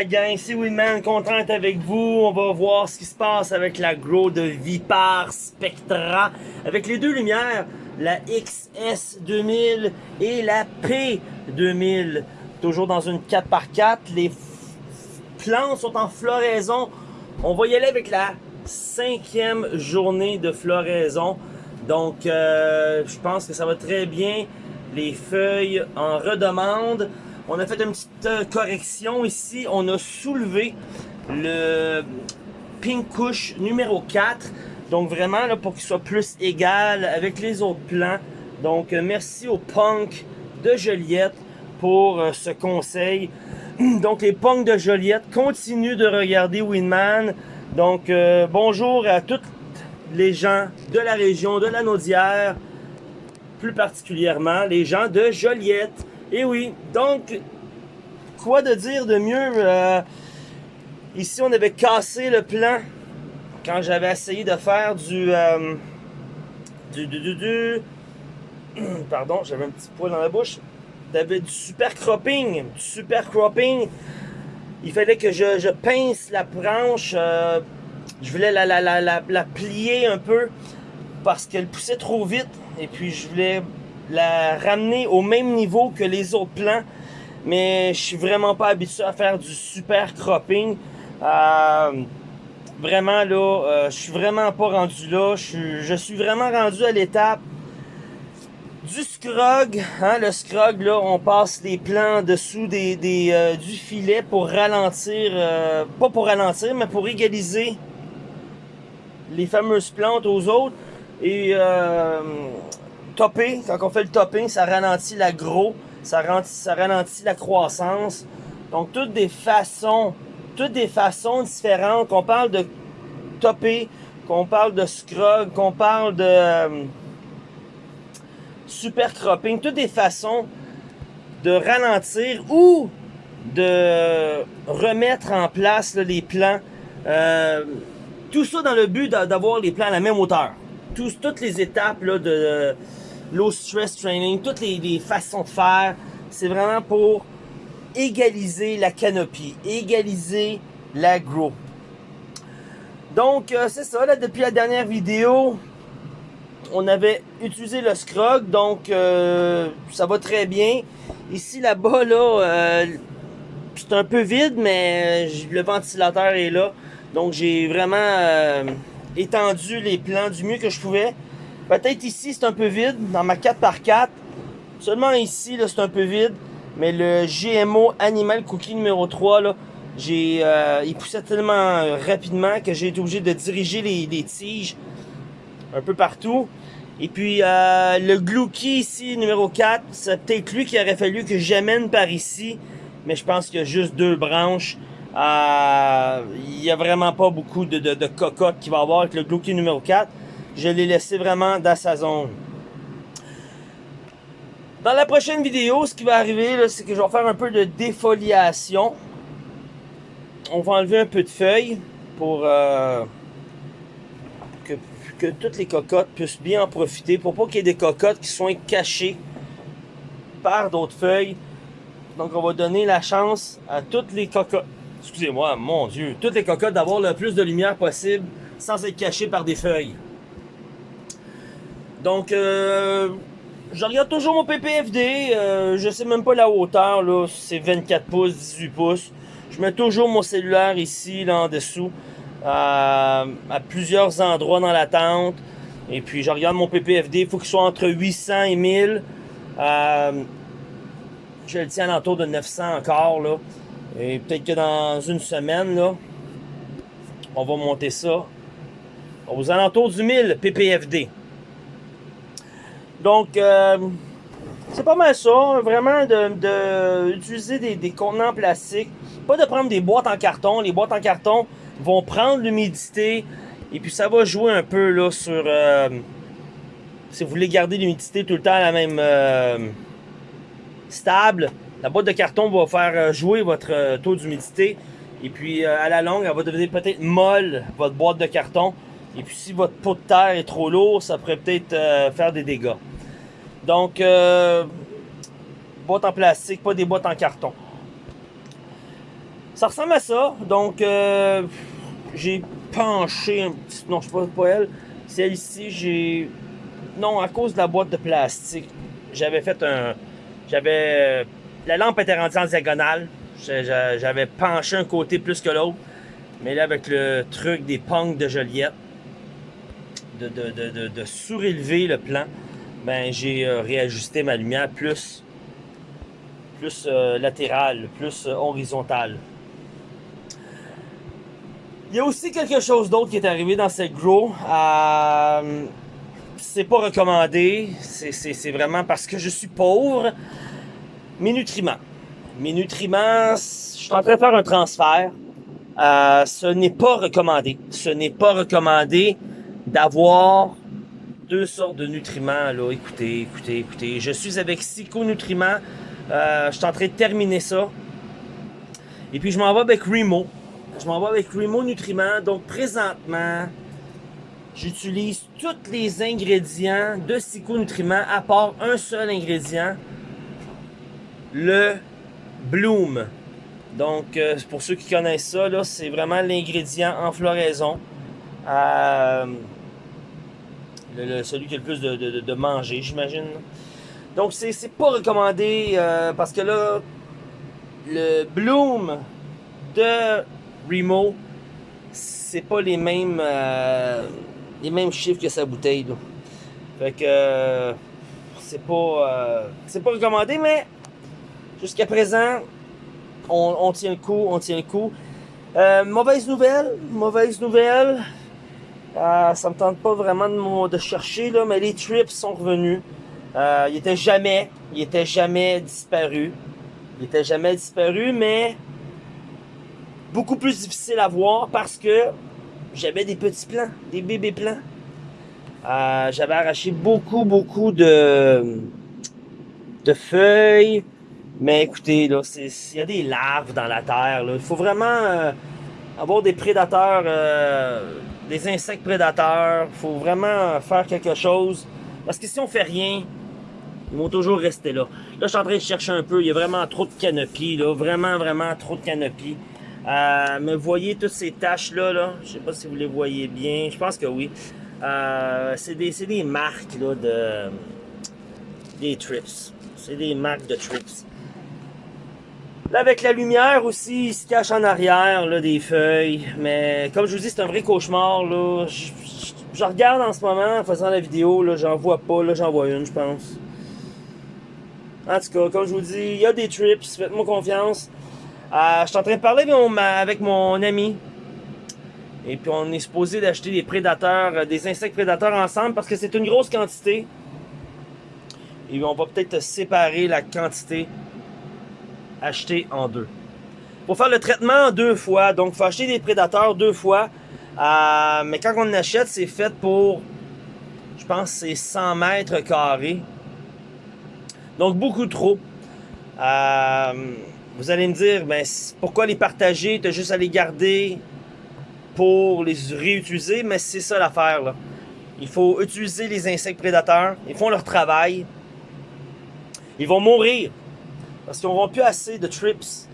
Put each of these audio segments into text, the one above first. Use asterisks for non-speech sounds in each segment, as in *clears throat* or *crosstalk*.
la gang, c'est Winman, content avec vous. On va voir ce qui se passe avec la Grow de Vipar Spectra. Avec les deux lumières, la XS2000 et la P2000. Toujours dans une 4x4. Les plantes sont en floraison. On va y aller avec la cinquième journée de floraison. Donc, euh, je pense que ça va très bien. Les feuilles en redemandent. On a fait une petite euh, correction ici. On a soulevé le Pink Kush numéro 4. Donc vraiment pour qu'il soit plus égal avec les autres plans. Donc euh, merci au Punk de Joliette pour euh, ce conseil. *clears throat* Donc les punks de Joliette continuent de regarder Winman. Donc bonjour à toutes les gens de la région de la Naudière. Plus particulièrement les gens de Joliette. Et oui, donc, quoi de dire de mieux? Euh, ici, on avait cassé le plan quand j'avais essayé de faire du, euh, du, du, du, *clears throat* pardon, j'avais un petit poil dans la bouche. T'avais du super cropping, du super cropping. Il fallait que je, pince la branche. Euh, je voulais la, la, la, la, plier un peu parce qu'elle poussait trop vite. Et puis, je voulais la ramener au même niveau que les autres plants. Mais je suis vraiment pas habitué à faire du super cropping. Euh, vraiment là, euh, je suis vraiment pas rendu là. Je suis, vraiment rendu à l'étape du scrog. Hein, le scrog, là, on passe les plants dessous des, euh, du filet pour ralentir, pas pour ralentir, mais pour égaliser les fameuses plantes aux autres. Et topper, quand on fait le topping, ça ralentit la gros, ça ralentit, ça ralentit la croissance. Donc, toutes des façons, toutes des façons différentes, qu'on parle de topper, qu'on parle de scrog, qu'on parle de euh, super cropping, toutes des façons de ralentir ou de remettre en place les plans. Euh, tout ça dans le but d'avoir les plans à la même hauteur. toutes les étapes là, de, low stress training, toutes les, façons de faire, c'est vraiment pour égaliser la canopie, égaliser l'agro. Donc, euh, c'est ça, là, depuis la dernière vidéo, on avait utilisé le scrog, donc euh, ça va très bien. Ici, là-bas, là, euh, c'est un peu vide, mais le ventilateur est là. Donc, j'ai vraiment étendu les plans du mieux que je pouvais. Peut-être ici, c'est un peu vide, dans ma 4x4. Seulement ici, c'est un peu vide. Mais le GMO Animal Cookie numéro 3, là, j'ai, euh, il poussait tellement rapidement que j'ai été obligé de diriger les, tiges un peu partout. Et puis, euh, le Glouki ici, numéro 4, c'est peut-être lui qui aurait fallu que j'amène par ici. Mais je pense qu'il y a juste deux branches. Euh, il n'y a vraiment pas beaucoup de, de, de cocotte qu'il va avoir avec le Glouki numéro 4 je l'ai laissé vraiment dans sa zone. Dans la prochaine vidéo, ce qui va arriver, c'est que je vais faire un peu de défoliation. On va enlever un peu de feuilles pour euh, que, que, toutes les cocottes puissent bien en profiter. Pour pas qu'il y ait des cocottes qui soient cachées par d'autres feuilles. Donc on va donner la chance à toutes les cocottes, excusez-moi, mon dieu, toutes les cocottes d'avoir le plus de lumière possible sans être cachées par des feuilles. Donc, euh, je regarde toujours mon PPFD. Euh, je sais même pas la hauteur, là. C'est 24 pouces, 18 pouces. Je mets toujours mon cellulaire ici, là, en dessous. à plusieurs endroits dans la tente. Et puis, je regarde mon PPFD. Il faut qu'il soit entre 800 et 1000. Euh, je le tiens à l'entour de 900 encore, là. Et peut-être que dans une semaine, là, on va monter ça aux alentours du 1000 PPFD. Donc, euh, c'est pas mal ça, vraiment de, utiliser des, contenants en plastique. Pas de prendre des boîtes en carton. Les boîtes en carton vont prendre l'humidité et puis ça va jouer un peu là sur... Euh, si vous voulez garder l'humidité tout le temps à la même euh, stable, la boîte de carton va faire jouer votre taux d'humidité. Et puis à la longue, elle va devenir peut-être molle, votre boîte de carton. Et puis si votre pot de terre est trop lourd, ça pourrait peut-être faire des dégâts. Donc, euh, boîte en plastique, pas des boîtes en carton. Ça ressemble à ça. Donc, euh, j'ai penché un petit... Non, je sais pas, pas elle. Celle-ci, j'ai... Non, à cause de la boîte de plastique, j'avais fait un... J'avais... La lampe était rendue en diagonale. J'avais penché un côté plus que l'autre. Mais là, avec le truc des punks de Joliette, de, de, de, de surélever le plan, ben j'ai euh, réajusté ma lumière plus, plus euh, latérale, plus euh, horizontale. Il y a aussi quelque chose d'autre qui est arrivé dans cette grow. c'est pas recommandé. C'est vraiment parce que je suis pauvre. Mes nutriments. Mes nutriments, je suis en train de faire un transfert. ce n'est pas recommandé. Ce n'est pas recommandé d'avoir deux sortes de nutriments. Là. Écoutez, écoutez, écoutez. Je suis avec Psycho Nutriments. Euh, je suis en train de terminer ça. Et puis je m'en vais avec Remo. Je m'en vais avec Remo Nutriments. Donc présentement, j'utilise tous les ingrédients de Psycho Nutriments à part un seul ingrédient. Le Bloom. Donc, euh, pour ceux qui connaissent ça, c'est vraiment l'ingrédient en floraison. Euh, celui qui a le plus de, manger, j'imagine. Donc, c'est pas recommandé euh, parce que là, le Bloom de Remo, c'est pas les mêmes euh, les mêmes chiffres que sa bouteille. Fait que c'est pas c'est pas recommandé, mais jusqu'à présent, on, on, tient le coup, on tient le coup. mauvaise nouvelle, mauvaise nouvelle. Euh, ça me tente pas vraiment de, de, chercher, là, mais les trips sont revenus. Euh, ils étaient jamais, ils étaient jamais disparus. Ils étaient jamais disparus, mais beaucoup plus difficile à voir parce que j'avais des petits plants, des bébés plants. Euh, j'avais arraché beaucoup, beaucoup de, feuilles. Mais écoutez, là, il y a des larves dans la terre. Il faut vraiment euh, avoir des prédateurs euh, des insectes prédateurs. faut vraiment faire quelque chose. Parce que si on fait rien, ils vont toujours rester là. Là, je suis en train de chercher un peu. Il y a vraiment trop de canopies, là. Vraiment, vraiment trop de canopies. Euh, mais voyez toutes ces taches-là, là. Je sais pas si vous les voyez bien. Je pense que oui. Euh, c'est des, des marques, là, de... Des trips. C'est des marques de trips. Là, avec la lumière aussi, il se cache en arrière là, des feuilles. Mais comme je vous dis, c'est un vrai cauchemar. Là. Je, regarde en ce moment en faisant la vidéo. Là, j'en vois pas. Là, j'en vois une, je pense. En tout cas, comme je vous dis, il y a des trips. Faites-moi confiance. Euh, je suis en train de parler avec mon ami. Et puis on est supposé d'acheter des prédateurs, euh, des insectes prédateurs ensemble parce que c'est une grosse quantité. Et on va peut-être séparer la quantité acheter en deux. Pour faire le traitement deux fois, donc il faut acheter des prédateurs deux fois. Euh, mais quand on achète, c'est fait pour, je pense, c'est 100 mètres carrés. Donc beaucoup trop. Euh, vous allez me dire, ben, pourquoi les partager? Tu as juste à les garder pour les réutiliser. Mais c'est ça l'affaire. Il faut utiliser les insectes prédateurs. Ils font leur travail. Ils vont mourir. Parce qu'ils n'auront plus assez de trips.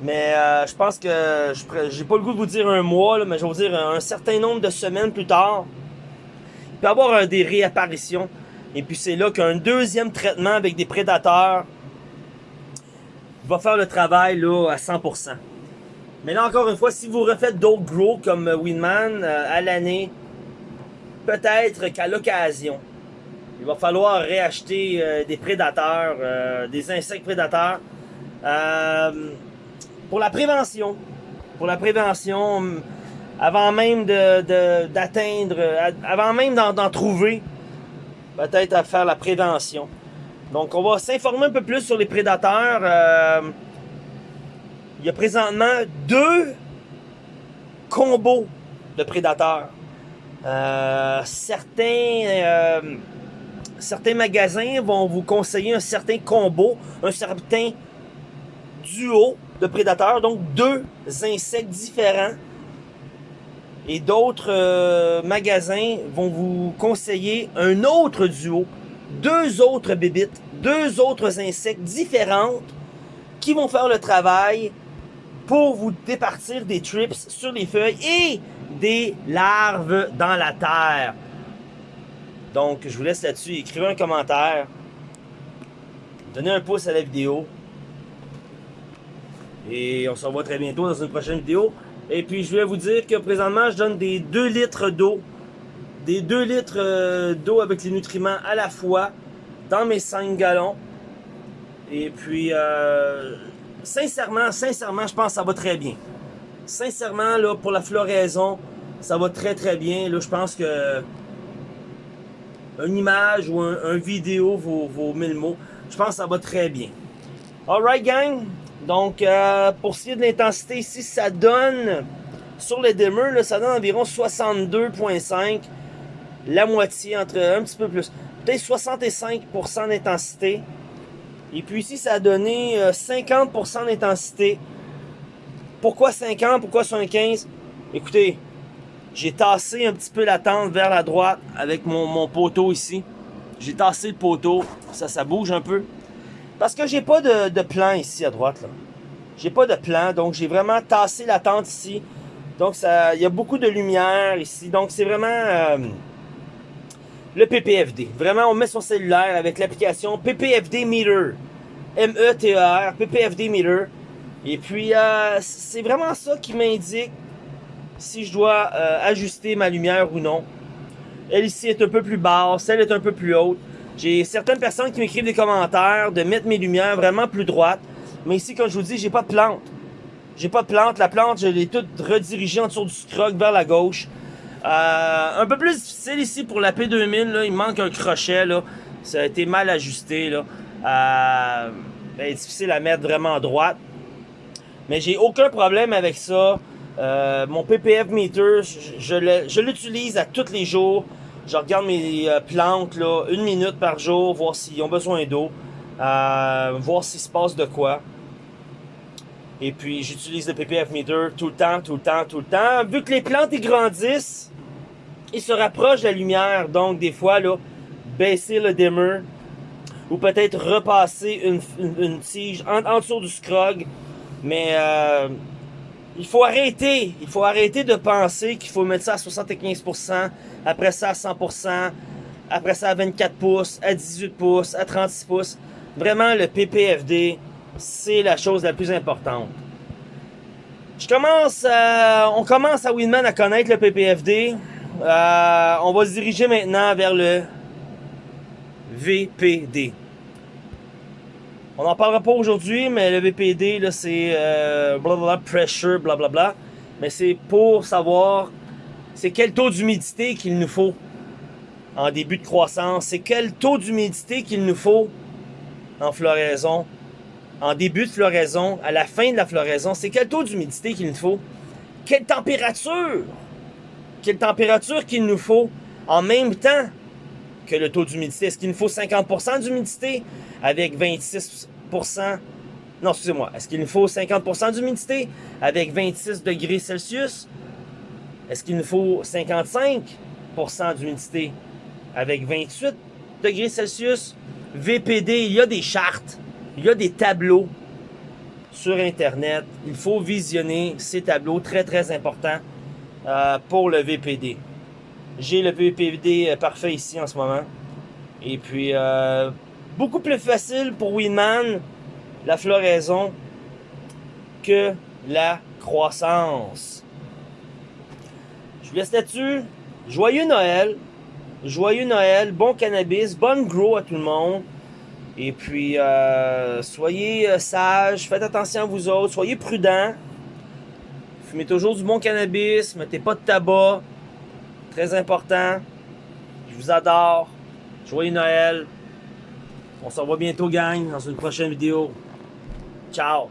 Mais euh, je pense que j'ai pas le goût de vous dire un mois, mais je vais vous dire un, certain nombre de semaines plus tard. Il peut y avoir euh, des réapparitions. Et puis c'est là qu'un deuxième traitement avec des prédateurs va faire le travail là, à 100%. Mais là encore une fois, si vous refaites d'autres gros comme Winman euh, à l'année, peut-être qu'à l'occasion, il va falloir réacheter euh, des prédateurs, euh, des insectes prédateurs. Euh, pour la prévention. Pour la prévention, avant même d'atteindre, avant même d'en trouver, peut-être à faire la prévention. Donc, on va s'informer un peu plus sur les prédateurs. il y a présentement deux combos de prédateurs. certains certains magasins vont vous conseiller un certain combo, un certain duo de prédateurs, donc deux insectes différents. Et d'autres euh, magasins vont vous conseiller un autre duo, deux autres bébites, deux autres insectes différentes qui vont faire le travail pour vous départir des trips sur les feuilles et des larves dans la terre. Donc, je vous laisse là-dessus. Écrivez un commentaire. Donnez un pouce à la vidéo. Et on se revoit très bientôt dans une prochaine vidéo. Et puis, je voulais vous dire que présentement, je donne des 2 litres d'eau. Des 2 litres euh, d'eau avec les nutriments à la fois dans mes 5 gallons. Et puis, euh, sincèrement, sincèrement, je pense que ça va très bien. Sincèrement, là, pour la floraison, ça va très très bien. Là, je pense que une image ou un, vidéo vaut, vaut 1000 mots. Je pense que ça va très bien. Alright, gang. Donc, euh, pour ce qui est de l'intensité, ici, ça donne, sur le dimmer, là, ça donne environ 62.5, la moitié, entre un petit peu plus, peut-être 65% d'intensité. Et puis ici, ça a donné 50% euh, d'intensité. Pourquoi 50? Pourquoi 75? Écoutez, j'ai tassé un petit peu la tente vers la droite avec mon, poteau ici. J'ai tassé le poteau. Ça, ça bouge un peu. Parce que j'ai pas de, plan ici à droite. J'ai pas de plan. Donc, j'ai vraiment tassé la tente ici. Donc, il y a beaucoup de lumière ici. Donc, c'est vraiment euh, le PPFD. Vraiment, on met son cellulaire avec l'application PPFD Meter. M-E-T-E-R, PPFD Meter. Et puis, euh, c'est vraiment ça qui m'indique si je dois euh, ajuster ma lumière ou non. Elle ici est un peu plus basse, elle est un peu plus haute. J'ai certaines personnes qui m'écrivent des commentaires de mettre mes lumières vraiment plus droites. Mais ici, comme je vous dis, j'ai pas de plante. J'ai pas de plante. La plante, je l'ai toute redirigée en dessous du scrog vers la gauche. Euh, un peu plus difficile ici pour la P2000. Là. Il manque un crochet. Ça a été mal ajusté. Euh, ben, difficile à mettre vraiment droite. Mais j'ai aucun problème avec ça. Euh, mon PPF meter, je, l'utilise à tous les jours. Je regarde mes euh, plantes là, une minute par jour, voir s'ils ont besoin d'eau, euh, voir s'il se passe de quoi. Et puis j'utilise le PPF meter tout le temps, tout le temps, tout le temps. Vu que les plantes grandissent, ils se rapprochent de la lumière. Donc des fois, là, baisser le dimmer ou peut-être repasser une, tige en, en, dessous du scrog. Mais euh, il faut arrêter. Il faut arrêter de penser qu'il faut mettre ça à 75%, après ça à 100%, après ça à 24 pouces, à 18 pouces, à 36 pouces. Vraiment, le PPFD, c'est la chose la plus importante. Je commence, on commence à Winman à connaître le PPFD. Euh, on va se diriger maintenant vers le VPD. On n'en parlera pas aujourd'hui, mais le VPD, là, c'est euh, blablabla, pressure, blablabla. Mais c'est pour savoir c'est quel taux d'humidité qu'il nous faut en début de croissance. C'est quel taux d'humidité qu'il nous faut en floraison. En début de floraison, à la fin de la floraison, c'est quel taux d'humidité qu'il nous faut. Quelle température Quelle température qu'il nous faut en même temps que le taux d'humidité. Est-ce qu'il nous faut 50% d'humidité? Avec 26%? Non, excusez-moi. Est-ce qu'il nous faut 50% d'humidité avec 26 degrés Celsius? Est-ce qu'il nous faut 55% d'humidité avec 28 degrés Celsius? VPD, il y a des chartes, il y a des tableaux sur Internet. Il faut visionner ces tableaux, très très importants euh, pour le VPD. J'ai le VPD euh, parfait ici en ce moment. Et puis, euh, beaucoup plus facile pour Winman, la floraison, que la croissance. Je vous laisse là-dessus. Joyeux Noël. Joyeux Noël. Bon cannabis. Bonne grow à tout le monde. Et puis, euh, soyez sages. Faites attention à vous autres. Soyez prudents. Fumez toujours du bon cannabis. Mettez pas de tabac. Très important. Je vous adore. Joyeux Noël. On se revoit bientôt, gang, dans une prochaine vidéo. Ciao!